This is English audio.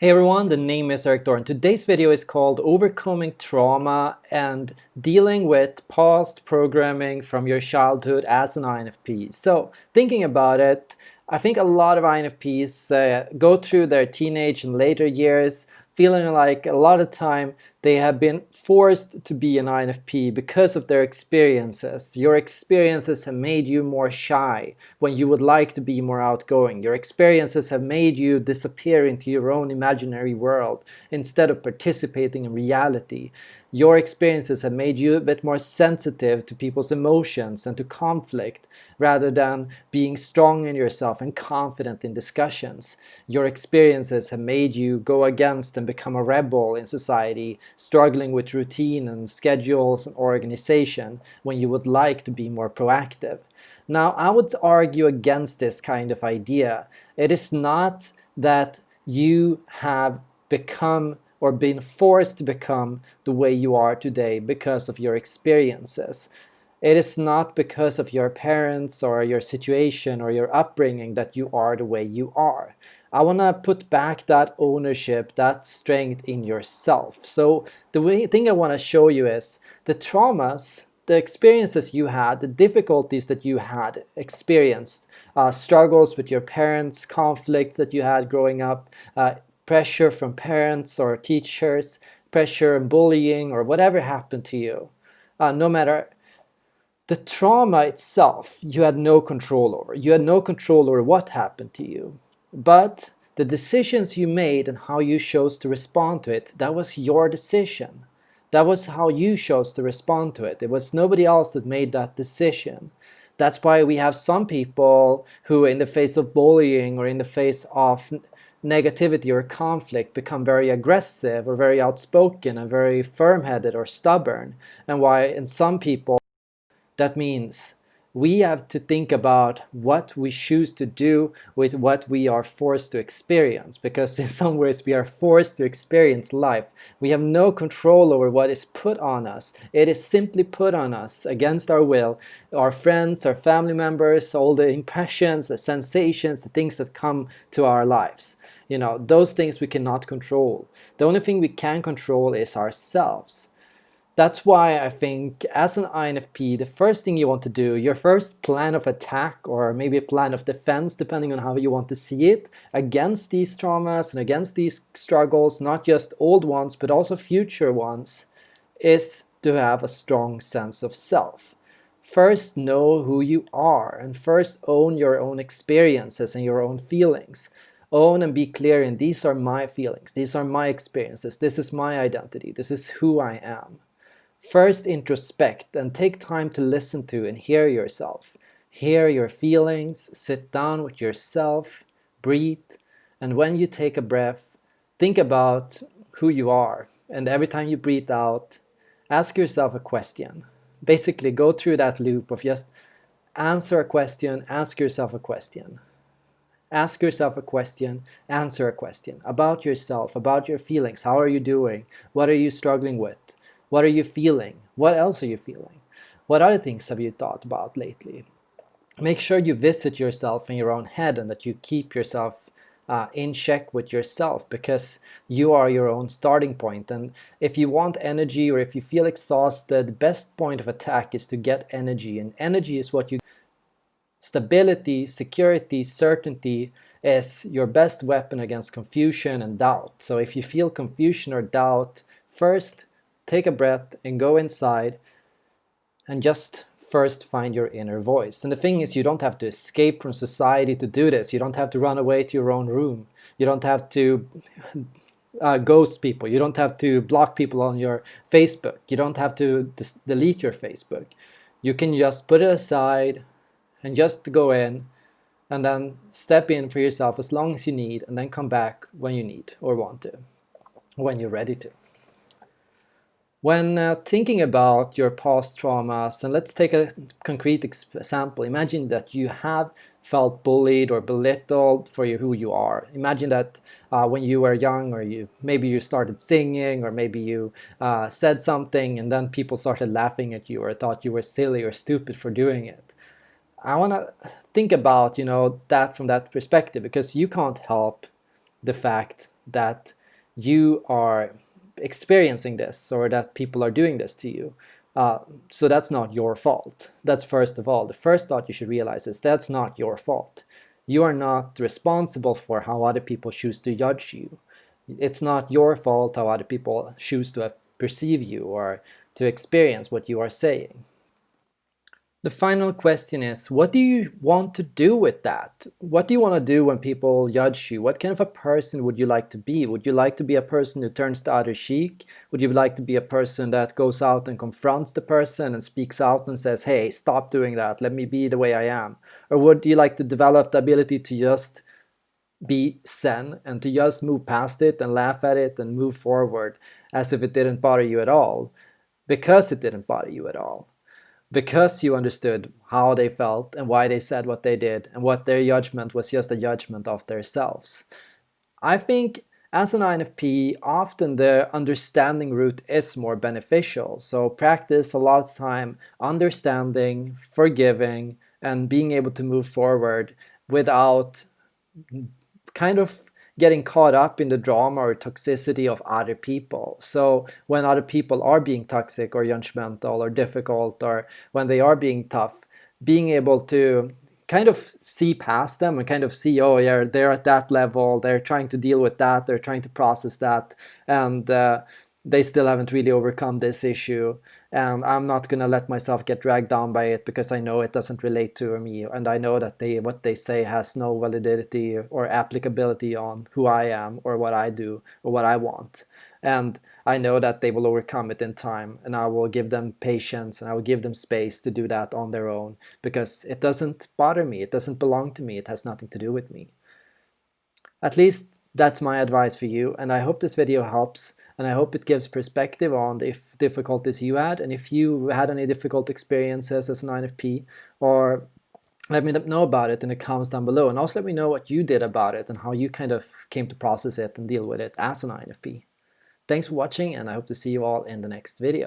Hey everyone, the name is Erik Thor. Today's video is called Overcoming Trauma and Dealing with Past Programming from Your Childhood as an INFP. So, thinking about it, I think a lot of INFPs uh, go through their teenage and later years feeling like a lot of time they have been forced to be an INFP because of their experiences. Your experiences have made you more shy when you would like to be more outgoing. Your experiences have made you disappear into your own imaginary world instead of participating in reality. Your experiences have made you a bit more sensitive to people's emotions and to conflict rather than being strong in yourself and confident in discussions. Your experiences have made you go against and become a rebel in society, struggling with routine and schedules and organization when you would like to be more proactive. Now, I would argue against this kind of idea. It is not that you have become or been forced to become the way you are today because of your experiences. It is not because of your parents or your situation or your upbringing that you are the way you are. I want to put back that ownership, that strength in yourself. So the way, thing I want to show you is the traumas, the experiences you had, the difficulties that you had experienced, uh, struggles with your parents, conflicts that you had growing up, uh, pressure from parents or teachers, pressure and bullying or whatever happened to you, uh, no matter the trauma itself, you had no control over. You had no control over what happened to you. But the decisions you made and how you chose to respond to it, that was your decision. That was how you chose to respond to it. It was nobody else that made that decision. That's why we have some people who in the face of bullying or in the face of negativity or conflict become very aggressive or very outspoken and very firm-headed or stubborn. And why in some people that means we have to think about what we choose to do with what we are forced to experience because in some ways we are forced to experience life. We have no control over what is put on us. It is simply put on us against our will. Our friends, our family members, all the impressions, the sensations, the things that come to our lives. You know, those things we cannot control. The only thing we can control is ourselves. That's why I think as an INFP, the first thing you want to do, your first plan of attack or maybe a plan of defense, depending on how you want to see it, against these traumas and against these struggles, not just old ones, but also future ones, is to have a strong sense of self. First know who you are and first own your own experiences and your own feelings. Own and be clear in these are my feelings, these are my experiences, this is my identity, this is who I am. First introspect and take time to listen to and hear yourself. Hear your feelings, sit down with yourself, breathe, and when you take a breath, think about who you are. And every time you breathe out, ask yourself a question. Basically, go through that loop of just answer a question, ask yourself a question. Ask yourself a question, answer a question about yourself, about your feelings. How are you doing? What are you struggling with? What are you feeling? What else are you feeling? What other things have you thought about lately? Make sure you visit yourself in your own head and that you keep yourself uh, in check with yourself because you are your own starting point. And if you want energy or if you feel exhausted, the best point of attack is to get energy. And energy is what you... Stability, security, certainty is your best weapon against confusion and doubt. So if you feel confusion or doubt, first take a breath and go inside and just first find your inner voice. And the thing is, you don't have to escape from society to do this. You don't have to run away to your own room. You don't have to uh, ghost people. You don't have to block people on your Facebook. You don't have to delete your Facebook. You can just put it aside and just go in and then step in for yourself as long as you need and then come back when you need or want to, when you're ready to. When uh, thinking about your past traumas, and let's take a concrete example. Imagine that you have felt bullied or belittled for you, who you are. Imagine that uh, when you were young or you maybe you started singing or maybe you uh, said something and then people started laughing at you or thought you were silly or stupid for doing it. I want to think about you know that from that perspective because you can't help the fact that you are experiencing this or that people are doing this to you. Uh, so that's not your fault. That's first of all. The first thought you should realize is that's not your fault. You are not responsible for how other people choose to judge you. It's not your fault how other people choose to perceive you or to experience what you are saying. The final question is, what do you want to do with that? What do you want to do when people judge you? What kind of a person would you like to be? Would you like to be a person who turns the other cheek? Would you like to be a person that goes out and confronts the person and speaks out and says, hey, stop doing that, let me be the way I am? Or would you like to develop the ability to just be zen and to just move past it and laugh at it and move forward as if it didn't bother you at all because it didn't bother you at all because you understood how they felt and why they said what they did and what their judgment was just a judgment of themselves. I think as an INFP, often the understanding route is more beneficial. So practice a lot of time understanding, forgiving, and being able to move forward without kind of getting caught up in the drama or toxicity of other people. So when other people are being toxic or judgmental or difficult or when they are being tough, being able to kind of see past them and kind of see, oh yeah, they're at that level, they're trying to deal with that, they're trying to process that, and uh, they still haven't really overcome this issue and I'm not gonna let myself get dragged down by it because I know it doesn't relate to me and I know that they what they say has no validity or applicability on who I am or what I do or what I want. And I know that they will overcome it in time and I will give them patience and I will give them space to do that on their own because it doesn't bother me. It doesn't belong to me. It has nothing to do with me. At least that's my advice for you and I hope this video helps and I hope it gives perspective on the difficulties you had and if you had any difficult experiences as an INFP or let me know about it in the comments down below and also let me know what you did about it and how you kind of came to process it and deal with it as an INFP. Thanks for watching and I hope to see you all in the next video.